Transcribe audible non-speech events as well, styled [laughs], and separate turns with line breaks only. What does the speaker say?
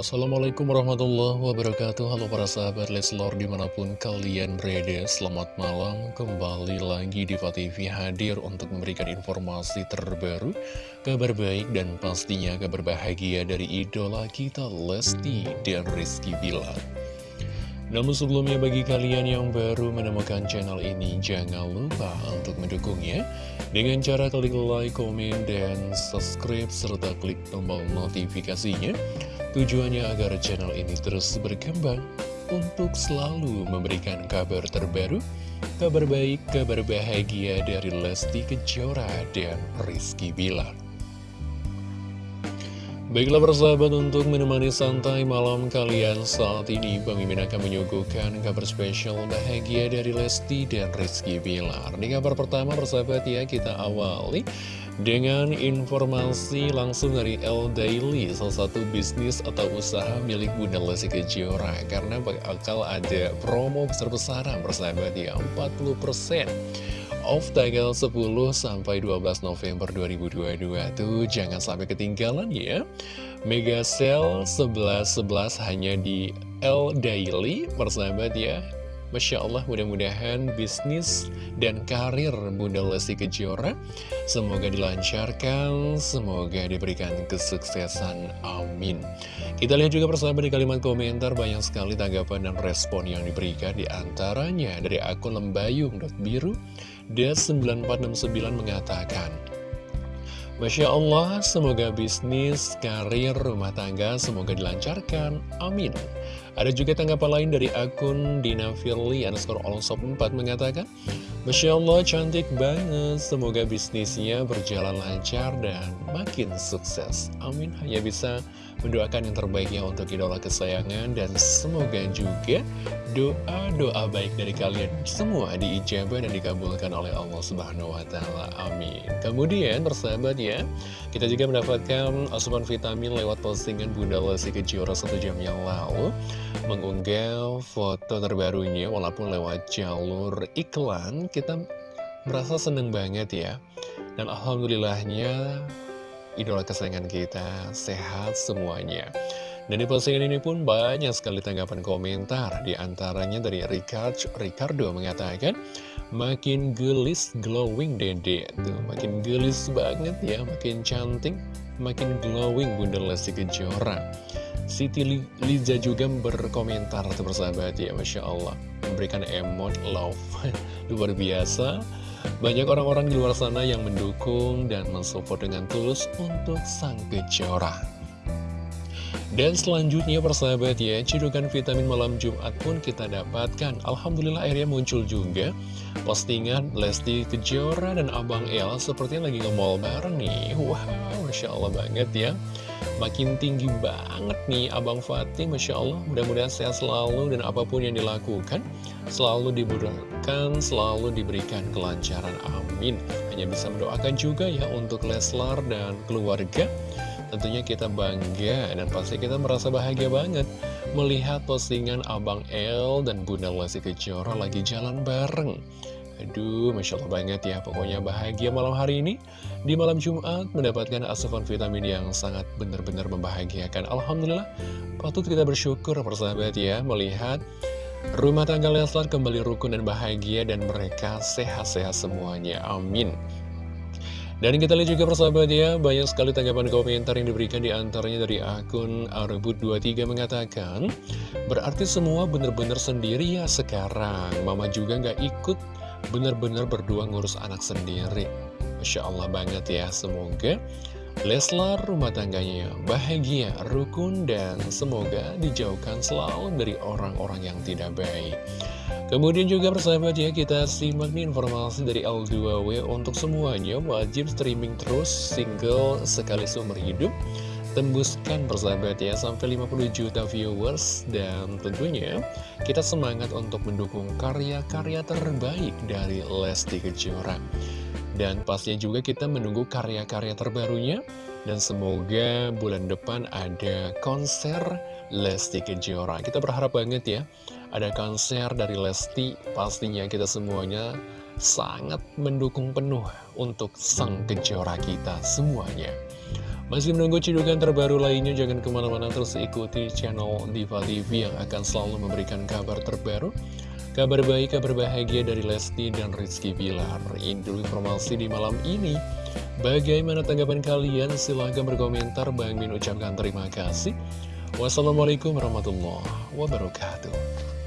Assalamualaikum warahmatullahi wabarakatuh. Halo para sahabat Leslor di mana pun kalian berada Selamat malam. Kembali lagi di TV hadir untuk memberikan informasi terbaru Kabar baik dan pastinya kabar bahagia dari idola kita Lesti dan Rizky Bilar. Namun sebelumnya bagi kalian yang baru menemukan channel ini, jangan lupa untuk mendukungnya. Dengan cara klik like, komen, dan subscribe, serta klik tombol notifikasinya. Tujuannya agar channel ini terus berkembang untuk selalu memberikan kabar terbaru, kabar baik, kabar bahagia dari Lesti Kejora dan Rizky Bilar. Baiklah persahabat untuk menemani santai malam kalian saat ini Bang Mimin akan menyuguhkan kabar spesial bahagia dari Lesti dan Rizky Bilar Di kabar pertama persahabat ya kita awali dengan informasi langsung dari L Daily Salah satu bisnis atau usaha milik Bunda Lesti Kejora Karena bakal ada promo besar-besaran persahabat ya 40% off tanggal 10 sampai 12 November 2022 tuh jangan sampai ketinggalan ya. Mega Sale 11.11 hanya di L Daily persahabat ya Masya Allah mudah-mudahan bisnis dan karir Bunda Lesti Kejora Semoga dilancarkan, semoga diberikan kesuksesan, amin Kita lihat juga persahabat di kalimat komentar banyak sekali tanggapan dan respon yang diberikan Di antaranya dari akun lembayung.biru Des9469 mengatakan Masya Allah, semoga bisnis, karir, rumah tangga semoga dilancarkan. Amin. Ada juga tanggapan lain dari akun Dina Firly underscore Olsop 4 mengatakan Masya Allah cantik banget. Semoga bisnisnya berjalan lancar dan makin sukses. Amin. Hanya bisa mendoakan yang terbaiknya untuk idola kesayangan Dan semoga juga doa-doa baik dari kalian semua diijabah dan dikabulkan oleh Allah Subhanahu Wa Taala. Amin. Kemudian persahabat ya Kita juga mendapatkan asupan vitamin lewat postingan Bunda Lesti Kejora satu jam yang lalu mengunggah foto terbarunya walaupun lewat jalur iklan kita merasa seneng banget ya. Dan alhamdulillahnya idola kesayangan kita sehat semuanya. Dan di postingan ini pun banyak sekali tanggapan komentar. Di antaranya dari Ricard, Ricardo mengatakan Makin gelis glowing dede. Tuh, Makin gelis banget ya Makin cantik Makin glowing Bunda Lesti Kejora Siti Liza juga berkomentar atau bersahabat ya Masya Allah Memberikan emot love [laughs] Luar biasa Banyak orang-orang di luar sana yang mendukung dan mensupport dengan tulus untuk sang kejora dan selanjutnya persahabat ya, cidukan vitamin malam Jumat pun kita dapatkan. Alhamdulillah akhirnya muncul juga postingan Lesti Kejora dan Abang El sepertinya lagi nge-mall bareng nih. Wah, wow, Masya Allah banget ya. Makin tinggi banget nih Abang Fatih, Masya Allah. Mudah-mudahan sehat selalu dan apa pun yang dilakukan selalu dibutuhkan, selalu diberikan kelancaran. Amin. Hanya bisa mendoakan juga ya untuk Leslar dan keluarga Tentunya kita bangga dan pasti kita merasa bahagia banget melihat postingan Abang El dan Bunda Lesti Kejora lagi jalan bareng. Aduh, Masya Allah banget ya, pokoknya bahagia malam hari ini. Di malam Jumat mendapatkan asupan vitamin yang sangat benar-benar membahagiakan. Alhamdulillah, patut kita bersyukur persahabat ya, melihat rumah tangga Leslar kembali rukun dan bahagia dan mereka sehat-sehat semuanya. Amin. Dan kita lihat juga persahabat ya, banyak sekali tanggapan komentar yang diberikan di antaranya dari akun Arbut23 mengatakan Berarti semua benar-benar sendiri ya sekarang, mama juga nggak ikut benar-benar berdua ngurus anak sendiri. Masya Allah banget ya, semoga Leslar rumah tangganya bahagia, rukun, dan semoga dijauhkan selalu dari orang-orang yang tidak baik. Kemudian juga persahabat ya kita simak nih informasi dari L2W untuk semuanya wajib streaming terus single sekali seumur hidup tembuskan persahabat ya sampai 50 juta viewers. Dan tentunya kita semangat untuk mendukung karya-karya terbaik dari Lesti Kejora. Dan pastinya juga kita menunggu karya-karya terbarunya. Dan semoga bulan depan ada konser Lesti Kejora. Kita berharap banget ya ada konser dari Lesti, pastinya kita semuanya sangat mendukung penuh untuk sang kejora kita semuanya. Masih menunggu cidukan terbaru lainnya, jangan ke mana-mana terus ikuti channel Diva TV yang akan selalu memberikan kabar terbaru. Kabar baik, kabar bahagia dari Lesti dan Rizky Bilar. Ini dulu informasi di malam ini. Bagaimana tanggapan kalian? Silahkan berkomentar. Bang Min ucapkan terima kasih. Wassalamualaikum warahmatullahi wabarakatuh.